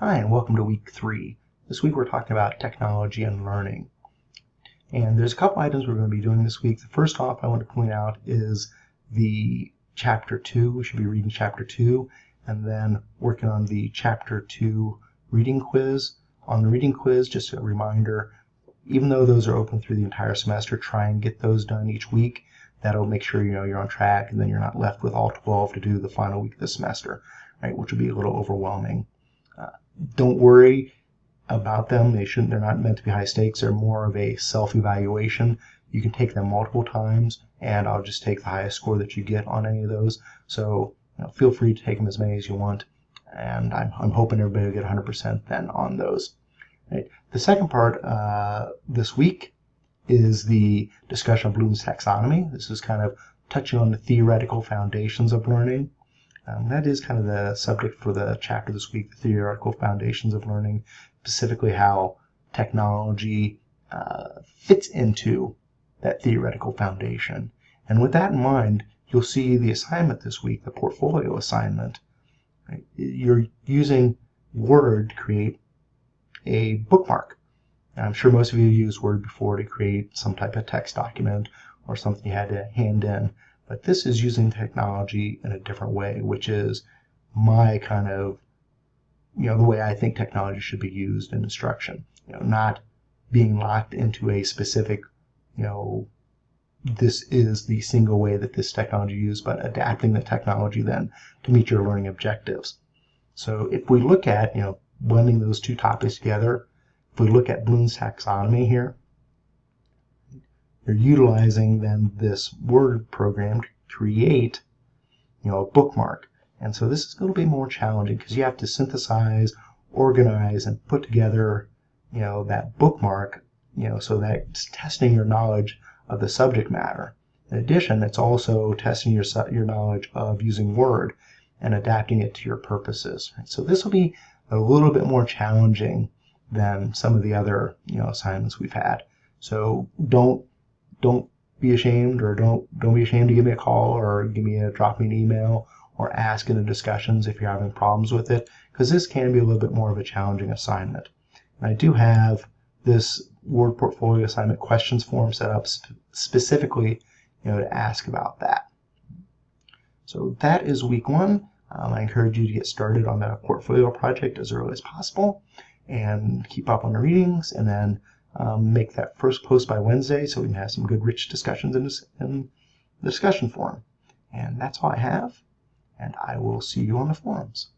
Hi, and welcome to week three. This week we're talking about technology and learning. And there's a couple items we're going to be doing this week. The first off I want to point out is the chapter two. We should be reading chapter two and then working on the chapter two reading quiz. On the reading quiz, just a reminder, even though those are open through the entire semester, try and get those done each week. That'll make sure you know you're on track and then you're not left with all 12 to do the final week of the semester, right, which will be a little overwhelming. Uh, don't worry about them. They shouldn't. They're not meant to be high stakes. They're more of a self-evaluation. You can take them multiple times, and I'll just take the highest score that you get on any of those. So you know, feel free to take them as many as you want, and I'm, I'm hoping everybody will get 100% then on those. Right. The second part uh, this week is the discussion of Bloom's taxonomy. This is kind of touching on the theoretical foundations of learning. Um, that is kind of the subject for the chapter this week, the theoretical foundations of learning, specifically how technology uh, fits into that theoretical foundation. And with that in mind, you'll see the assignment this week, the portfolio assignment. Right? You're using Word to create a bookmark. I'm sure most of you used Word before to create some type of text document or something you had to hand in. But this is using technology in a different way, which is my kind of, you know, the way I think technology should be used in instruction. You know, not being locked into a specific, you know, this is the single way that this technology is used, but adapting the technology then to meet your learning objectives. So if we look at, you know, blending those two topics together, if we look at Bloom's taxonomy here, you're utilizing then this Word program to create you know, a bookmark. And so this is going to be more challenging because you have to synthesize, organize, and put together you know, that bookmark you know, so that it's testing your knowledge of the subject matter. In addition, it's also testing your, your knowledge of using Word and adapting it to your purposes. So this will be a little bit more challenging than some of the other you know assignments we've had. So don't don't be ashamed or don't don't be ashamed to give me a call or give me a drop me an email or ask in the discussions if you're having problems with it because this can be a little bit more of a challenging assignment. And I do have this Word Portfolio assignment questions form set up sp specifically you know, to ask about that. So that is week one. Um, I encourage you to get started on the portfolio project as early as possible and keep up on the readings and then um, make that first post by Wednesday so we can have some good rich discussions in, this, in the discussion forum. And that's all I have, and I will see you on the forums.